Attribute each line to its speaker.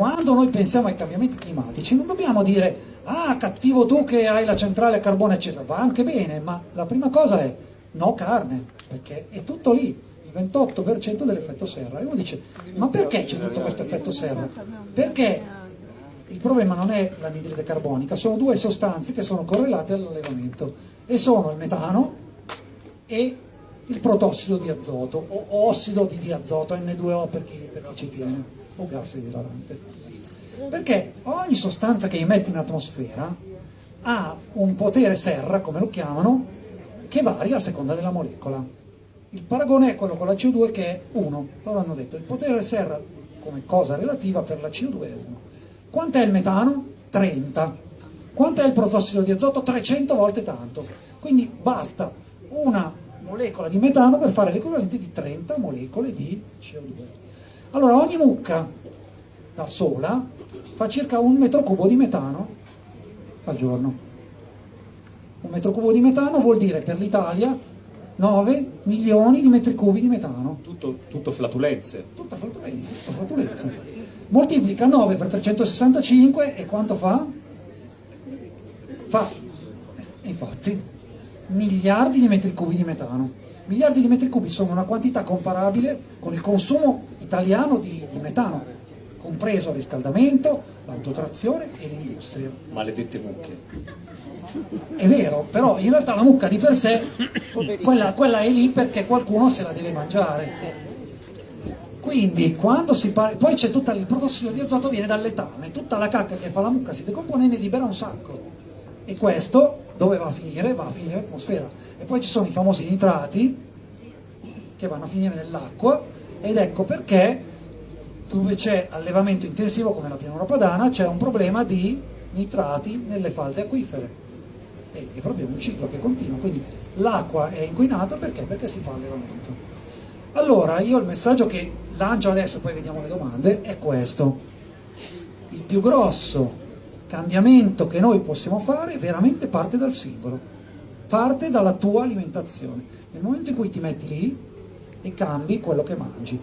Speaker 1: quando noi pensiamo ai cambiamenti climatici non dobbiamo dire ah cattivo tu che hai la centrale a carbone eccetera, va anche bene, ma la prima cosa è no carne, perché è tutto lì, il 28% dell'effetto serra. E uno dice ma perché c'è tutto questo effetto serra? Perché il problema non è l'anidride carbonica, sono due sostanze che sono correlate all'allevamento e sono il metano e il protossido di azoto o ossido di diazoto, N2O per chi, per chi ci tiene, o gas isolarante. Perché ogni sostanza che emette in atmosfera ha un potere serra, come lo chiamano, che varia a seconda della molecola. Il paragone è quello con la CO2 che è 1, loro hanno detto il potere serra come cosa relativa per la CO2 è 1. Quant'è il metano? 30. Quant'è il protossido di azoto? 300 volte tanto. Quindi basta una molecola di metano per fare l'equivalente di 30 molecole di CO2. Allora ogni mucca da sola fa circa un metro cubo di metano al giorno. Un metro cubo di metano vuol dire per l'Italia 9 milioni di metri cubi di metano.
Speaker 2: Tutto, tutto flatulenze.
Speaker 1: Tutta flatulenza, tutta flatulenza. Moltiplica 9 per 365 e quanto fa? Fa, infatti, miliardi di metri cubi di metano. Miliardi di metri cubi sono una quantità comparabile con il consumo italiano di, di metano, compreso il riscaldamento, l'autotrazione e l'industria.
Speaker 2: Maledette mucche.
Speaker 1: È vero, però in realtà la mucca di per sé, quella, quella è lì perché qualcuno se la deve mangiare. Quindi quando si parla, poi c'è tutto il protossido di azoto viene dal letame, tutta la cacca che fa la mucca si decompone e ne libera un sacco. E questo dove va a finire? Va a finire in atmosfera. E poi ci sono i famosi nitrati che vanno a finire nell'acqua ed ecco perché dove c'è allevamento intensivo come la pianura padana c'è un problema di nitrati nelle falde acquifere. E è proprio un ciclo che continua, quindi l'acqua è inquinata perché? Perché si fa allevamento. Allora, io il messaggio che lancio adesso, poi vediamo le domande, è questo. Il più grosso cambiamento che noi possiamo fare veramente parte dal singolo, parte dalla tua alimentazione. Nel momento in cui ti metti lì e cambi quello che mangi.